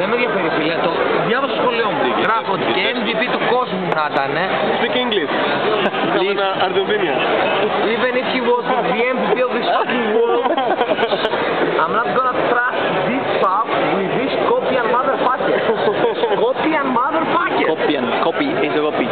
Δεν με ενδιαφέρει φίλε, το διάβασα στο σχολείο μου. Γράφω ότι και MVP του κόσμου να ήταν. Speak English. Είχαμε Αρζεντίνια. Even if he was the MVP of this fucking world, I'm not gonna trust this pub with this copy and motherfucker. copy and motherfucker. Copy, copy, is a copy.